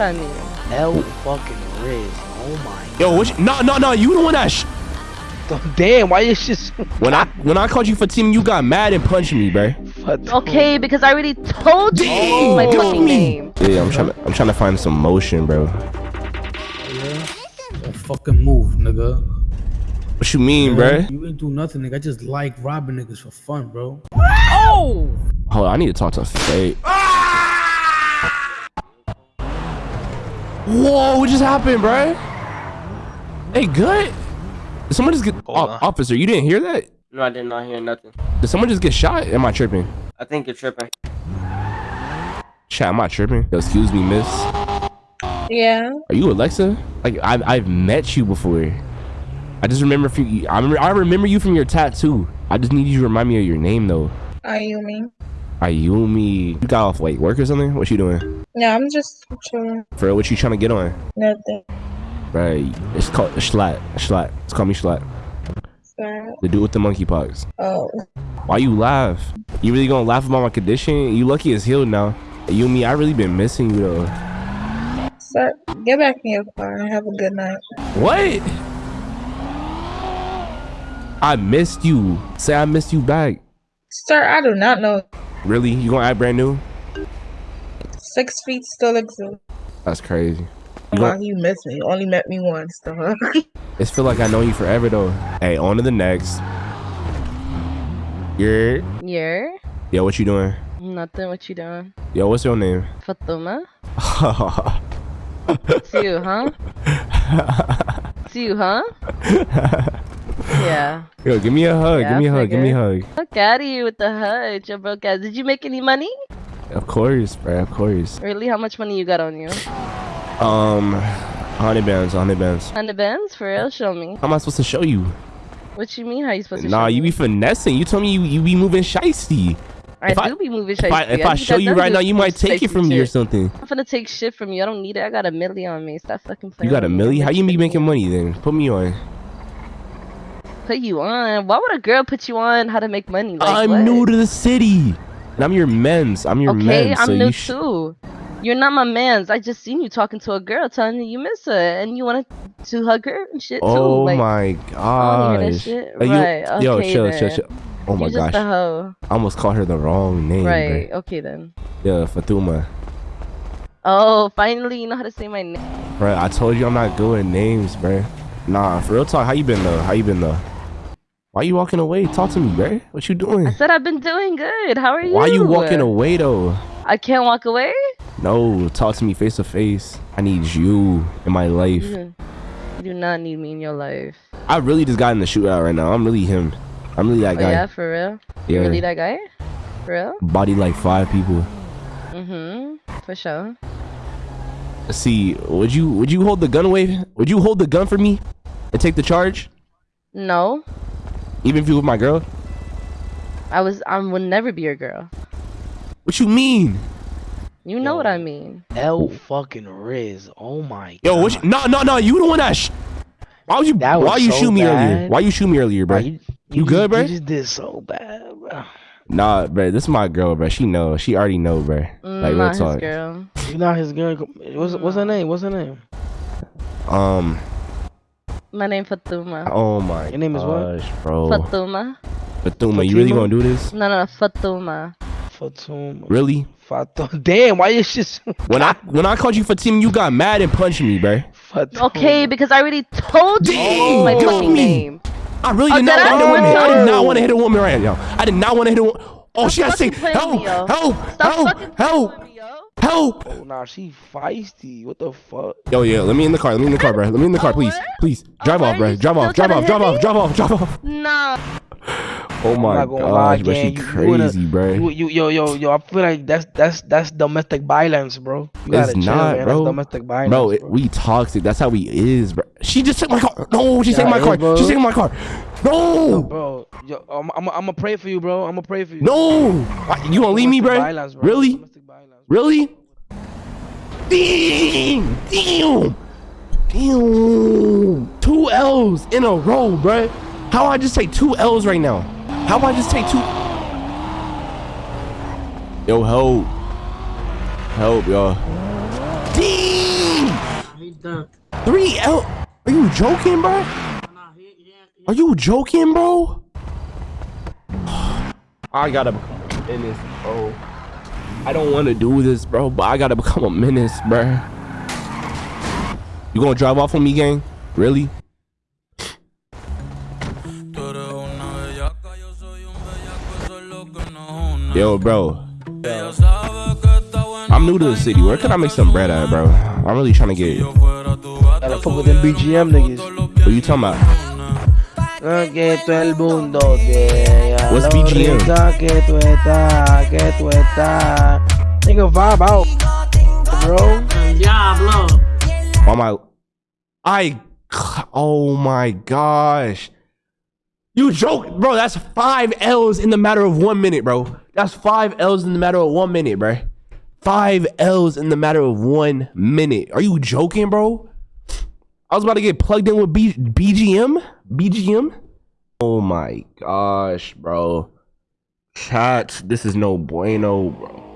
I mean, L fucking Riz. Oh my. Yo, what? You, no, no, no. You the one that. Sh- Damn, why you just when I when I called you for team, you got mad and punched me, bro. okay, because I already told you Damn, my fucking me. name. Yeah, I'm trying to I'm trying to find some motion, bro. Don't fucking move, nigga. What you mean, bro? You ain't do nothing, nigga. I just like robbing niggas for fun, bro. Oh! Hold on, I need to talk to Fate. Ah! Whoa, what just happened, bro? Hey, good. Did someone just get Hold O- on. officer? You didn't hear that? No, I did not hear nothing. Did someone just get shot? Am I tripping? I think you're tripping. Chat, am I tripping? Yo, excuse me, miss. Yeah. Are you Alexa? Like I've I've met you before. I just remember from you. I remember, I remember you from your tattoo. I just need you to remind me of your name though. Ayumi. Ayumi. You got off like work or something? What you doing? Yeah, I'm just chilling. For what you trying to get on? Nothing. Right. It's called Schlatt. Schlatt. It's called me Schlatt. Sad. The dude with the monkeypox. Oh. Why you laugh? You really gonna laugh about my condition? You lucky it's healed now. You and me, I really been missing you though. Sir, get back in your car and have a good night. What? I missed you. Say I missed you back. Sir, I do not know. Really? You gonna act brand new? Six feet still exists. That's crazy. You Come you missed me. Only met me once, though. It's feel like I know you forever though. Hey, on to the next. You're You're yo, what you doing? nothing. What you doing? Yo, what's your name? Fatuma? It's you, huh? It's you, huh? Yeah. yo, give me a hug. Yeah, give me a I hug. Give me a hug. Fuck out of you with the hug, your broke ass. Did you make any money? Of course, bro. Of course. Really? How much money you got on you? Um, hundred bands, hundred bands. Hundred bands? For real? Show me. How am I supposed to show you? What you mean? How you supposed to Nah, show you me? be finessing. You told me you, you be moving shiesty. I if I- do be moving If I, if I think show you right now, you might take it shiesty from me or something. I'm finna take shit from you. I don't need it. I got a milli on me. Stop fucking playing. You got a with me. milli? I'm How you be making money then? Put me on. Put you on? Why would a girl put you on how to make money? Like, I'm what? new to the city. And I'm your men's. I'm your Okay, men's. I'm so new you too. You're not my man's. I just seen you talking to a girl, telling you you miss her, and you wanted to hug her and shit Oh too. Like, my I wanna hear that gosh. shit. Like, you- Right, Yo, okay chill, chill, chill. Oh my you just gosh. I almost called her the wrong name. Right. Right. Okay then. Yeah, Fatuma. Oh, finally you know how to say my name. Right. I told you I'm not good with names, bro. Nah, for real talk, how you been though? How you been though? Why you walking away? Talk to me, bro. What you doing? I said I've been doing good. How are you? Why you walking away though? I can't walk away. No, talk to me face to face. I need you in my life. You you do not need me in your life. I really just got in the shootout right now. I'm really him. I'm really that Oh guy. yeah, for real. You Yeah. really that guy? For real? Body like five people. Mm-hmm. For sure. Let's see. Would you would you hold the gun away? Would you hold the gun for me and take the charge? No, Even if you were my girl? I was. I would never be your girl. What you mean? You know what I mean. L fucking Riz. Oh my. Yo, what you, no no no, you the one that sh- Why would you That was why you so shoot me earlier? Why you shoot me earlier, bro? Bro, you, You good, just- bro? You just did so bad, bro. Nah, bro, this is my girl, bro. She know. She already know, bro. Like Mm, real not his talk. girl. You not his girl. What's what's her name? What's her name? Um. My name Fatuma. Oh my. Your name is what? bro. Fatuma. Fatuma, you really gonna do this? No, no, no, Fatuma. Really? Fatum. Damn, why you just When I when I called you Fatima, you got mad and punched me, bro. Fatum. Okay, because I already told you Damn, my you fucking me. name. I really Oh, did not want to hit a woman. I did not Oh. want to hit a woman right now. I did not want to hit a woman. Oh, Stop she got to say, fucking help, help, help, help, with me, yo. Help. Oh, nah, she feisty. What the fuck? Yo, yeah, let me in the car. Let me in the car, bro. Let me in the car, please. Please. Drive what? off, bro. Drive off, drive off, drive off, drive off, drive off. No. Oh my not gonna gosh, but she gang. You- you in crazy, bro. You, you, yo, yo, yo. I feel like that's that's that's domestic violence, bro. You gotta It's chill, not, man. bro. That's domestic violence, Bro, it, we toxic. That's how we is, bro. She just took my car. No, she Yeah, took my car. is, bro. She's taking my car. No, bro. Yo, I'm, I'm, I'm gonna pray for you, bro. I'm gonna pray for you. no. Why- You gonna leave me, bro? violence, bro. Really? Domestic violence. Really? Damn! Damn! Damn! Two L's in a row, bruh. How I just take two L's right now? How I just take two? Yo, help! Help, y'all. Damn! done. Three L. Are you joking, bro? Are you joking, bro? I gotta become a menace, bro. I don't want to do this, bro, but I gotta become a menace, bro. You gonna drive off on me, gang? Really? Yo, bro. I'm new to the city. Where can I make some bread at, bro? I'm really trying to get. Gotta fuck with them BGM niggas. What you talking about? Que todo el mundo te What's lo BGM? que tú estás, que tú estás. Nigga, vibe out, bro. Diablo. Oh my. I. Oh my gosh. You joke, bro. That's five L's in the matter of one minute, bro. That's five L's in the matter of one minute, bro. Five L's in the matter of one minute. Are you joking, bro? I was about to get plugged in with B- BGM. BGM. Oh my gosh, bro. Chat, this is no bueno, bro.